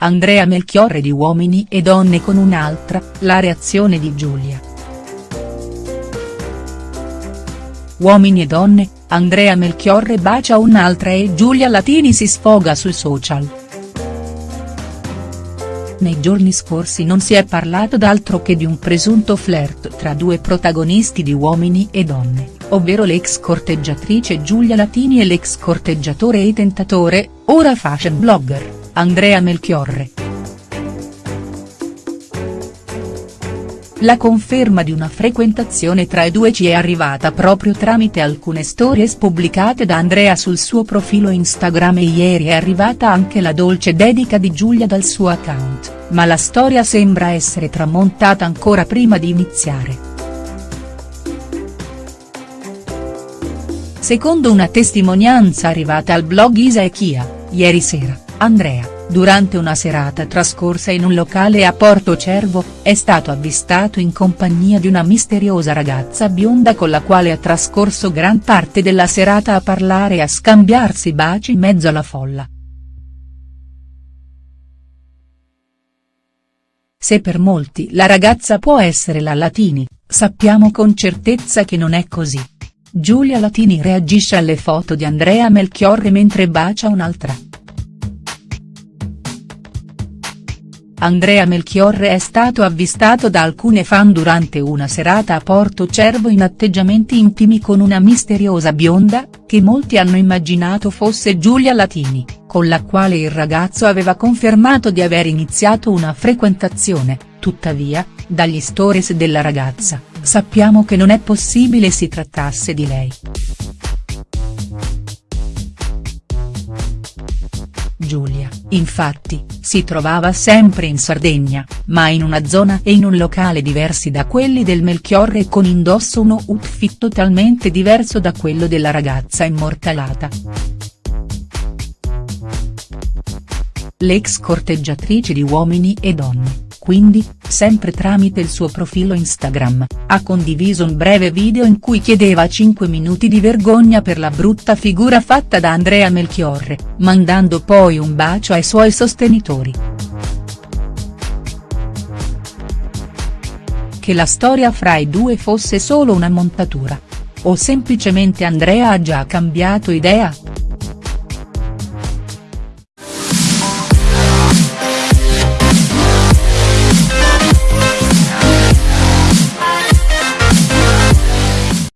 Andrea Melchiorre di Uomini e Donne con un'altra, la reazione di Giulia. Uomini e donne, Andrea Melchiorre bacia un'altra e Giulia Latini si sfoga sui social. Nei giorni scorsi non si è parlato d'altro che di un presunto flirt tra due protagonisti di Uomini e Donne, ovvero l'ex corteggiatrice Giulia Latini e l'ex corteggiatore e tentatore, ora fashion blogger, Andrea Melchiorre. La conferma di una frequentazione tra i due ci è arrivata proprio tramite alcune stories pubblicate da Andrea sul suo profilo Instagram e ieri è arrivata anche la dolce dedica di Giulia dal suo account, ma la storia sembra essere tramontata ancora prima di iniziare. Secondo una testimonianza arrivata al blog Isa e Chia, ieri sera, Andrea durante una serata trascorsa in un locale a Porto Cervo, è stato avvistato in compagnia di una misteriosa ragazza bionda con la quale ha trascorso gran parte della serata a parlare e a scambiarsi baci in mezzo alla folla. Se per molti la ragazza può essere la Latini, sappiamo con certezza che non è così. Giulia Latini reagisce alle foto di Andrea Melchiorre mentre bacia un'altra. Andrea Melchiorre è stato avvistato da alcune fan durante una serata a Porto Cervo in atteggiamenti intimi con una misteriosa bionda, che molti hanno immaginato fosse Giulia Latini, con la quale il ragazzo aveva confermato di aver iniziato una frequentazione, tuttavia, dagli stories della ragazza, sappiamo che non è possibile si trattasse di lei. Giulia, infatti, si trovava sempre in Sardegna, ma in una zona e in un locale diversi da quelli del Melchiorre e con indosso uno outfit totalmente diverso da quello della ragazza immortalata. L'ex corteggiatrice di Uomini e Donne quindi, sempre tramite il suo profilo Instagram, ha condiviso un breve video in cui chiedeva 5 minuti di vergogna per la brutta figura fatta da Andrea Melchiorre, mandando poi un bacio ai suoi sostenitori. Che la storia fra i due fosse solo una montatura. O semplicemente Andrea ha già cambiato idea?.